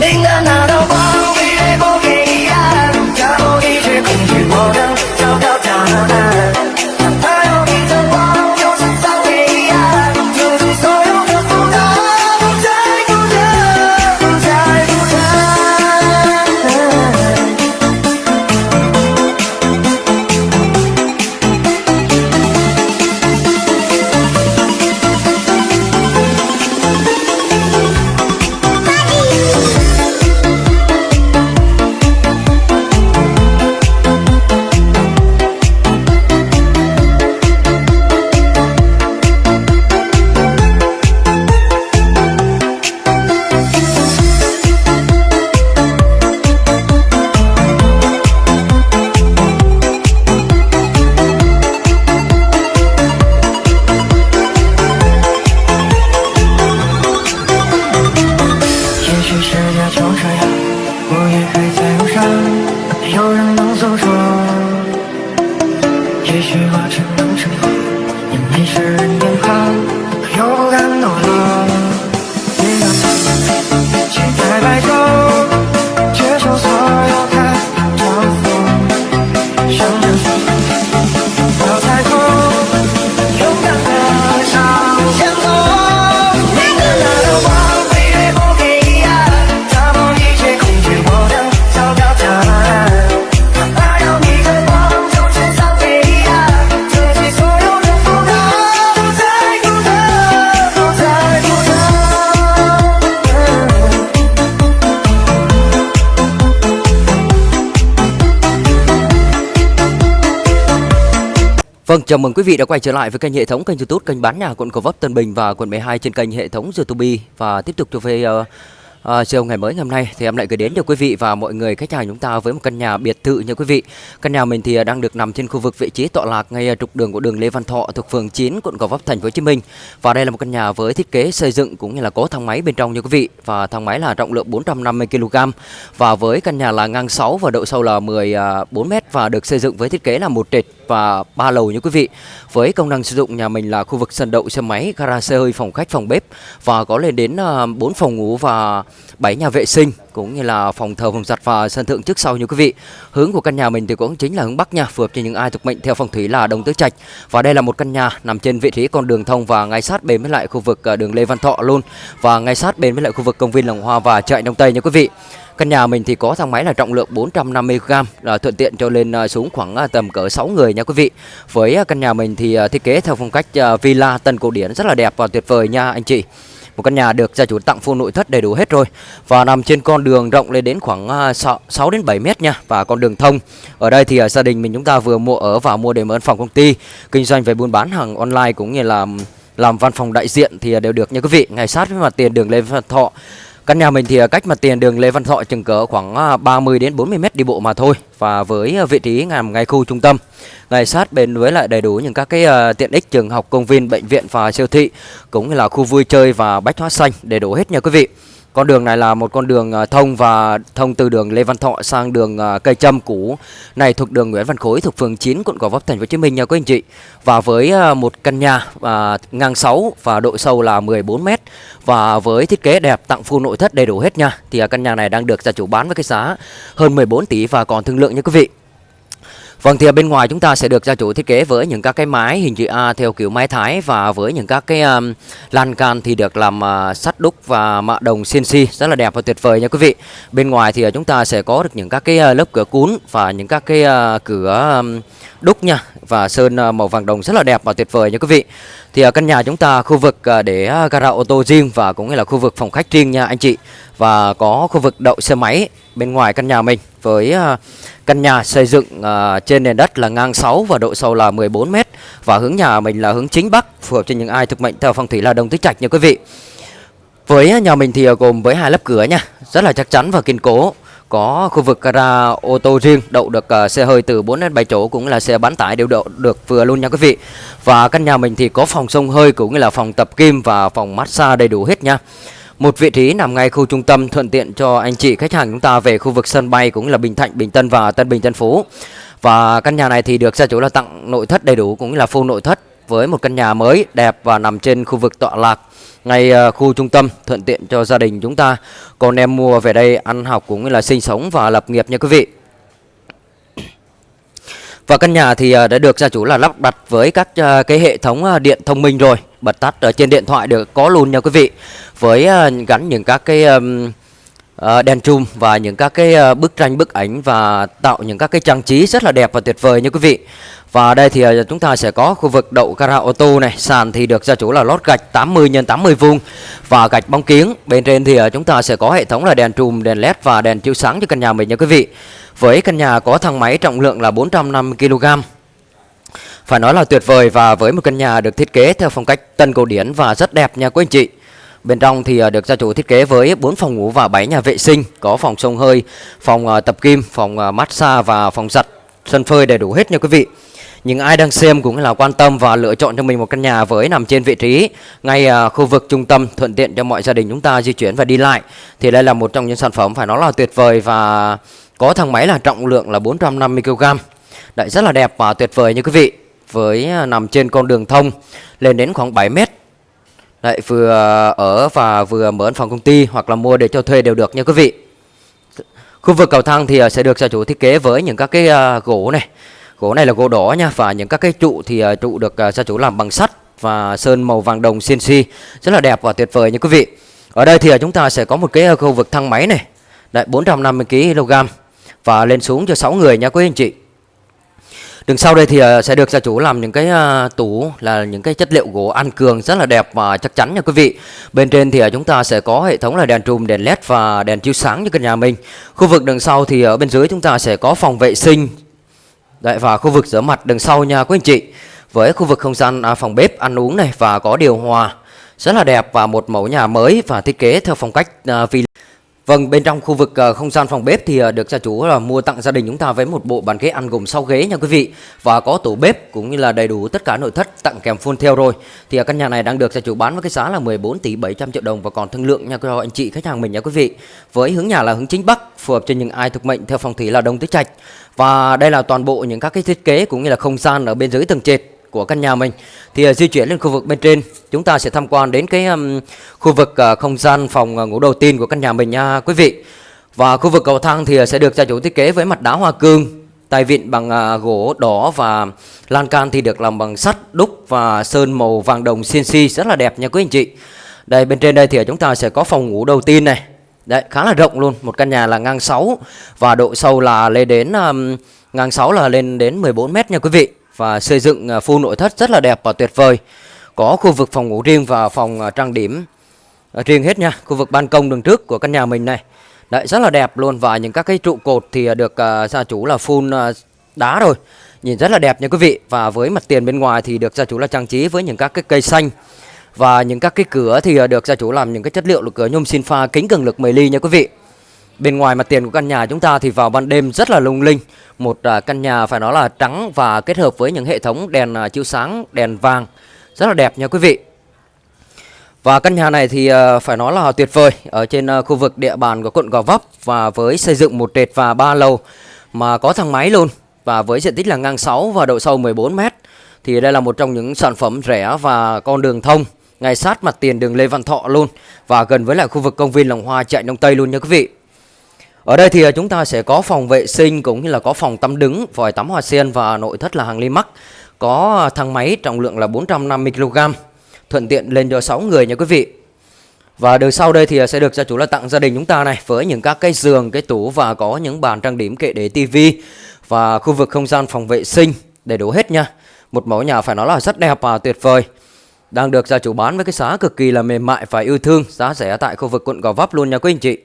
လင်္ကာနာတော်ပါ on. Vâng, chào mừng quý vị đã quay trở lại với kênh hệ thống kênh YouTube kênh bán nhà quận Cầu Vấp Tân Bình và quận 12 trên kênh hệ thống YouTube và tiếp tục cho về uh, uh, chiều ngày mới ngày hôm nay thì em lại gửi đến cho quý vị và mọi người khách hàng chúng ta với một căn nhà biệt thự nha quý vị. Căn nhà mình thì uh, đang được nằm trên khu vực vị trí tọa lạc ngay trục đường của đường Lê Văn Thọ thuộc phường 9 quận Gò Vấp thành phố Hồ Chí Minh. Và đây là một căn nhà với thiết kế xây dựng cũng như là có thang máy bên trong nha quý vị và thang máy là trọng lượng 450 kg và với căn nhà là ngang 6 và độ sâu là 14 m và được xây dựng với thiết kế là một trệt và ba lầu như quý vị. Với công năng sử dụng nhà mình là khu vực sân đậu xe máy, gara xe hơi, phòng khách, phòng bếp và có lên đến ờ, 4 phòng ngủ và 7 nhà vệ sinh cũng như là phòng thờ, phòng giặt và sân thượng trước sau như quý vị. Hướng của căn nhà mình thì cũng chính là hướng bắc nha, phù hợp cho những ai thuộc mệnh theo phong thủy là đồng tứ trạch. Và đây là một căn nhà nằm trên vị trí con đường thông và ngay sát bên với lại khu vực ờ, đường Lê Văn Thọ luôn và ngay sát bên với lại khu vực công viên lồng Hoa và chợ Đông Tây nha quý vị. Căn nhà mình thì có thang máy là trọng lượng 450g là thuận tiện cho lên à, xuống khoảng à, tầm cỡ 6 người nha quý vị. Với à, căn nhà mình thì thiết kế theo phong cách villa tân cổ điển rất là đẹp và tuyệt vời nha anh chị. Một căn nhà được gia chủ tặng full nội thất đầy đủ hết rồi và nằm trên con đường rộng lên đến khoảng 6, đến 7 mét nha và con đường thông. Ở đây thì gia đình mình chúng ta vừa mua ở và mua để mở văn phòng công ty, kinh doanh về buôn bán hàng online cũng như là làm văn phòng đại diện thì đều được nha quý vị. Ngay sát với mặt tiền đường Lê Văn Thọ Căn nhà mình thì à, cách mặt tiền đường Lê Văn Thọ chừng cỡ khoảng à, 30 đến 40 mét đi bộ mà thôi và với à, vị trí nằm ngay khu trung tâm ngay sát bên với lại đầy đủ những các cái tiện ích trường học, công viên, bệnh viện và siêu thị cũng như là khu vui chơi và bách hóa xanh đầy đủ hết nha quý vị. Con đường này là một con đường à, thông và thông từ đường Lê Văn Thọ sang đường à, Cây Trâm cũ này thuộc đường Nguyễn Văn Khối thuộc phường 9 quận Gò Vấp thành phố Hồ Chí Minh nha quý anh chị. Và với à, một căn nhà à, ngang 6 và độ sâu là 14 m và với thiết kế đẹp tặng full nội thất đầy đủ hết nha. Thì căn nhà này đang được gia chủ bán với cái giá hơn 14 tỷ và còn thương lượng nha quý vị. Vâng thì ở bên ngoài chúng ta sẽ được gia chủ thiết kế với những các cái mái hình chữ A theo kiểu mái thái và với những các cái um, lan can thì được làm uh, sắt đúc và mạ đồng CNC rất là đẹp và tuyệt vời nha quý vị. Bên ngoài thì uh, chúng ta sẽ có được những các cái uh, lớp cửa cún và những các cái uh, cửa um, đúc nha và sơn uh, màu vàng đồng rất là đẹp và tuyệt vời nha quý vị. Thì uh, căn nhà chúng ta khu vực uh, để uh, gara ô tô riêng và cũng như là khu vực phòng khách riêng nha anh chị và có khu vực đậu xe máy bên ngoài căn nhà mình với uh, căn nhà xây dựng uh, trên nền đất là ngang 6 và độ sâu là 14 m và hướng nhà mình là hướng chính bắc phù hợp cho những ai thực mệnh theo phong thủy là đồng tứ trạch nha quý vị. Với nhà mình thì à, gồm với hai lớp cửa nha, rất là chắc chắn và kiên cố. Có khu vực gara ô tô riêng đậu được uh, xe hơi từ 4 đến 7 chỗ cũng là xe bán tải đều đậu được vừa luôn nha quý vị. Và căn nhà mình thì có phòng sông hơi cũng như là phòng tập kim và phòng massage đầy đủ hết nha. Một vị trí nằm ngay khu trung tâm thuận tiện cho anh chị khách hàng chúng ta về khu vực sân bay cũng là Bình Thạnh, Bình Tân và Tân Bình Tân Phú. Và căn nhà này thì được gia chủ là tặng nội thất đầy đủ cũng như là full nội thất với một căn nhà mới đẹp và nằm trên khu vực tọa lạc ngay ờ, khu trung tâm thuận tiện cho gia đình chúng ta còn em mua về đây ăn học cũng như là sinh sống và lập nghiệp nha quý vị và căn nhà thì à, đã được gia chủ là lắp đặt với các à, cái hệ thống à, điện thông minh rồi. Bật tắt ở trên điện thoại được có luôn nha quý vị. Với gắn những các cái đèn chùm và những các cái bức tranh, bức ảnh và tạo những các cái trang trí rất là đẹp và tuyệt vời nha quý vị. Và đây thì chúng ta sẽ có khu vực đậu gara ô tô này. Sàn thì được gia chủ là lót gạch 80 x 80 vuông và gạch bóng kiếng. Bên trên thì chúng ta sẽ có hệ thống là đèn chùm, đèn led và đèn chiếu sáng cho căn nhà mình nha quý vị với căn nhà có thang máy trọng lượng là 450 kg phải nói là tuyệt vời và với một căn nhà được thiết kế theo phong cách tân cổ điển và rất đẹp nha quý anh chị. Bên trong thì à, được gia chủ thiết kế với 4 phòng ngủ và 7 nhà vệ sinh, có phòng sông hơi, phòng à, tập kim, phòng à, massage và phòng giặt, sân phơi đầy đủ hết nha quý vị. Những ai đang xem cũng là quan tâm và lựa chọn cho mình một căn nhà với nằm trên vị trí ngay à, khu vực trung tâm thuận tiện cho mọi gia đình chúng ta di chuyển và đi lại thì đây là một trong những sản phẩm phải nói là tuyệt vời và có thang máy là trọng lượng là 450 kg. Đấy rất là đẹp và tuyệt vời như quý vị với à, nằm trên con đường thông lên đến khoảng 7 mét Đấy, vừa ở và vừa mở văn phòng công ty hoặc là mua để cho thuê đều được nha quý vị. Khu vực cầu thang thì à, sẽ được gia chủ thiết kế với những các cái à, gỗ này. Gỗ này là gỗ đỏ nha và những các cái trụ thì à, trụ được à, gia chủ làm bằng sắt và sơn màu vàng đồng CNC rất là đẹp và tuyệt vời nha quý vị. Ở đây thì à, chúng ta sẽ có một cái khu vực thang máy này. Đấy 450 kg và lên xuống cho 6 người nha quý anh chị. Đường sau đây thì sẽ được gia chủ làm những cái tủ là những cái chất liệu gỗ ăn cường rất là đẹp và chắc chắn nha quý vị. Bên trên thì chúng ta sẽ có hệ thống là đèn trùm, đèn led và đèn chiếu sáng cho căn nhà mình. Khu vực đường sau thì ở bên dưới chúng ta sẽ có phòng vệ sinh Đấy, và khu vực rửa mặt đường sau nha quý anh chị. Với khu vực không gian à, phòng bếp ăn uống này và có điều hòa rất là đẹp và một mẫu nhà mới và thiết kế theo phong cách à, villa Vâng, bên trong khu vực ờ, không gian phòng bếp thì ờ, được gia chủ là mua tặng gia đình chúng ta với một bộ bàn ghế ăn gồm 6 ghế nha quý vị và có tủ bếp cũng như là đầy đủ tất cả nội thất tặng kèm full theo rồi. Thì căn nhà này đang được gia chủ bán với cái giá là 14 tỷ 700 triệu đồng và còn thương lượng nha cho anh chị khách hàng mình nha quý vị. Với hướng nhà là hướng chính bắc, phù hợp cho những ai thuộc mệnh theo phong thủy là đông tứ trạch. Và đây là toàn bộ những các cái thiết kế cũng như là không gian ở bên dưới tầng trệt của căn nhà mình. Thì uh, di chuyển lên khu vực bên trên chúng ta sẽ tham quan đến cái um, khu vực uh, không gian phòng uh, ngủ đầu tiên của căn nhà mình nha quý vị. Và khu vực cầu thang thì uh, sẽ được gia chủ thiết kế với mặt đá hoa cương tay vịn bằng uh, gỗ đỏ và lan can thì được làm bằng sắt đúc và sơn màu vàng đồng CNC rất là đẹp nha quý anh chị. Đây bên trên đây thì chúng ta sẽ có phòng ngủ đầu tiên này. Đấy, khá là rộng luôn, một căn nhà là ngang 6 và độ sâu là lên đến um, ngang 6 là lên đến 14 mét nha quý vị và xây dựng à, full nội thất rất là đẹp và tuyệt vời. Có khu vực phòng ngủ riêng và phòng à, trang điểm à, riêng hết nha. Khu vực ban công đường trước của căn nhà mình này. Đấy rất là đẹp luôn và những các cái trụ cột thì à, được uh, gia chủ là full uh, đá rồi. Nhìn rất là đẹp nha quý vị và với mặt tiền bên ngoài thì được gia chủ là trang trí với những các cái cây xanh và những các cái cửa thì được gia chủ làm những cái chất liệu là cửa nhôm xin pha kính cường lực 10 ly nha quý vị. Bên ngoài mặt tiền của căn nhà chúng ta thì vào ban đêm rất là lung linh. Một à, căn nhà phải nói là trắng và kết hợp với những hệ thống đèn à, chiếu sáng, đèn vàng. Rất là đẹp nha quý vị. Và căn nhà này thì à, phải nói là tuyệt vời. Ở trên khu vực địa bàn của quận Gò Vấp Và với xây dựng một trệt và ba lầu mà có thang máy luôn Và với diện tích là ngang 6 và độ sâu 14 mét Thì đây là một trong những sản phẩm rẻ và con đường thông ngay sát mặt tiền đường Lê Văn Thọ luôn và gần với lại khu vực công viên Lòng Hoa chạy Đông Tây luôn nha quý vị. Ở đây thì à, chúng ta sẽ có phòng vệ sinh cũng như là có phòng tắm đứng, vòi tắm hoa sen và nội thất là hàng ly. Có à, thang máy trọng lượng là 450 kg. Thuận tiện lên cho 6 người nha quý vị. Và đường sau đây thì à, sẽ được gia chủ là tặng gia đình chúng ta này với những các cái giường, cái tủ và có những bàn trang điểm kệ để tivi và khu vực không gian phòng vệ sinh đầy đủ hết nha. Một mẫu nhà phải nói là rất đẹp và tuyệt vời. Đang được gia chủ bán với cái giá cực kỳ là mềm mại và yêu thương, giá rẻ tại khu vực quận Gò Vấp luôn nha quý anh chị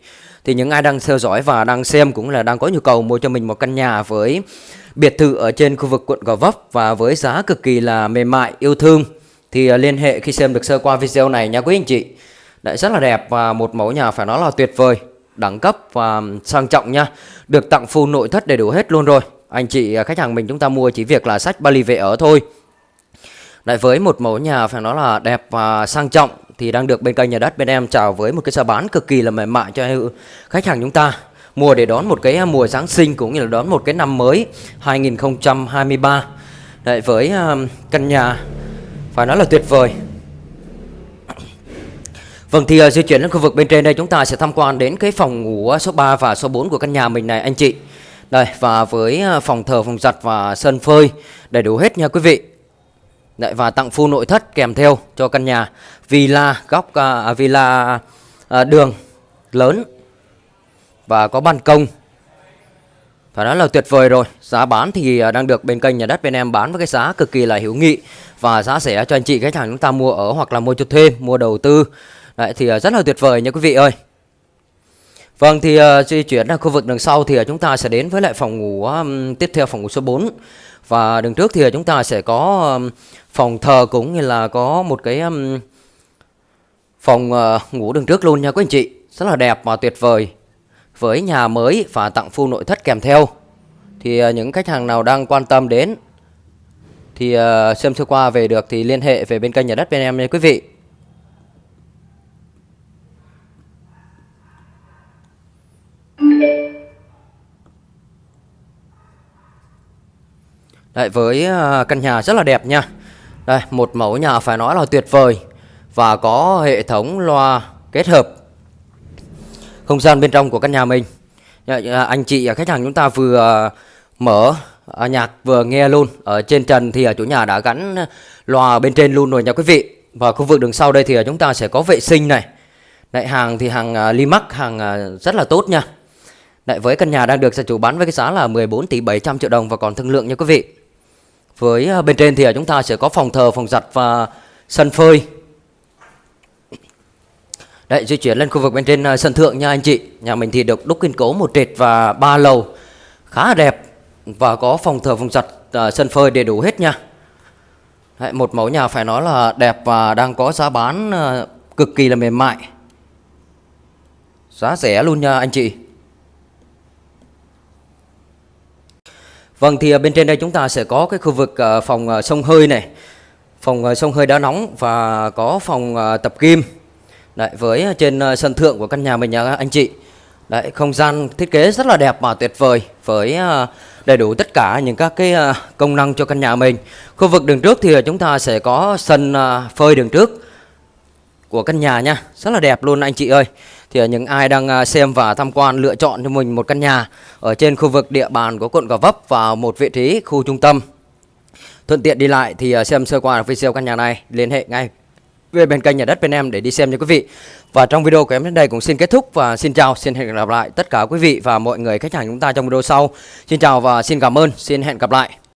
thì những ai đang theo dõi và đang xem cũng là đang có nhu cầu mua cho mình một căn nhà với biệt thự ở trên khu vực quận Gò Vấp và với giá cực kỳ là mềm mại yêu thương thì à, liên hệ khi xem được sơ qua video này nha quý anh chị. Đấy rất là đẹp và một mẫu nhà phải nói là tuyệt vời, đẳng cấp và sang trọng nha. Được tặng full nội thất đầy đủ hết luôn rồi. Anh chị à, khách hàng mình chúng ta mua chỉ việc là sách Bali về ở thôi lại với một mẫu nhà phải nói là đẹp và sang trọng thì đang được bên kênh nhà đất bên em chào với một cái giá bán cực kỳ là mềm mại cho khách hàng chúng ta mua để đón một cái à, mùa Giáng sinh cũng như là đón một cái năm mới 2023 Đấy, với à, căn nhà phải nói là tuyệt vời Vâng thì à, di chuyển đến khu vực bên trên đây chúng ta sẽ tham quan đến cái phòng ngủ số 3 và số 4 của căn nhà mình này anh chị. Đây và với phòng thờ, phòng giặt và sân phơi đầy đủ hết nha quý vị. Đấy, và tặng full nội thất kèm theo cho căn nhà. Villa góc uh, villa à, đường lớn và có ban công. Phải nói là tuyệt vời rồi. Giá bán thì à, đang được bên kênh nhà đất bên em bán với cái giá cực kỳ là hữu nghị Và giá rẻ cho anh chị khách hàng chúng ta mua ở hoặc là mua cho thuê, mua đầu tư. Đấy, thì rất là tuyệt vời nha quý vị ơi. Vâng thì uh, di chuyển ra khu vực đằng sau thì ờ, chúng ta sẽ đến với lại phòng ngủ um, tiếp theo phòng ngủ số 4 Và đường trước thì ờ, chúng ta sẽ có um, phòng thờ cũng như là có một cái um, phòng uh, ngủ đường trước luôn nha quý anh chị. Rất là đẹp và tuyệt vời. Với nhà mới và tặng full nội thất kèm theo. Thì uh, những khách hàng nào đang quan tâm đến thì uh, xem sơ qua về được thì liên hệ về bên kênh nhà đất bên em nha quý vị. Đấy, với ờ, căn nhà rất là đẹp nha. Đây, một mẫu nhà phải nói là tuyệt vời Và có hệ thống loa kết hợp không gian bên trong của căn nhà mình. Dạ, dạ, anh chị khách hàng chúng ta vừa ờ, mở à, nhạc vừa nghe luôn. Ở trên trần thì chủ nhà đã gắn loa bên trên luôn rồi nha quý vị. Và khu vực đường sau đây thì chúng ta sẽ có vệ sinh này. Đại hàng thì hàng à, Limac hàng à, rất là tốt nha. Đấy, với căn nhà đang được gia chủ bán với cái giá là 14 tỷ 700 triệu đồng và còn thương lượng nha quý vị với à, bên trên thì à, chúng ta sẽ có phòng thờ phòng giặt và sân phơi Đấy, di chuyển lên khu vực bên trên à, sân thượng nha anh chị. Nhà mình thì được đúc kiên cố một trệt và ba lầu khá là đẹp và có phòng thờ phòng giặt sân phơi đầy đủ hết nha. Đấy, một mẫu nhà phải nói là đẹp và đang có giá bán cực kỳ là mềm mại. Giá rẻ luôn nha anh chị. Vâng thì à, bên trên đây chúng ta sẽ có cái khu vực à, phòng à, sông hơi này. Phòng sông hơi đá nóng và có phòng tập gym Đấy, với trên sân thượng của căn nhà mình nha anh chị Đấy, không gian thiết kế rất là đẹp và tuyệt vời với đầy đủ tất cả những các cái công năng cho căn nhà mình. Khu vực đường trước thì chúng ta sẽ có sân phơi đường trước của căn nhà nha, rất là đẹp luôn anh chị ơi. Thì những ai đang à, xem và tham quan lựa chọn cho mình một căn nhà ở trên khu vực địa bàn của quận Gò Vấp và một vị trí khu trung tâm thuận tiện đi lại thì à, xem sơ qua video căn nhà này liên hệ ngay về bên kênh nhà đất bên em để đi xem nha quý vị. Và trong video của em đến đây cũng xin kết thúc và xin chào, xin hẹn gặp lại tất cả quý vị và mọi người khách hàng chúng ta trong video sau. Xin chào và xin cảm ơn, xin hẹn gặp lại.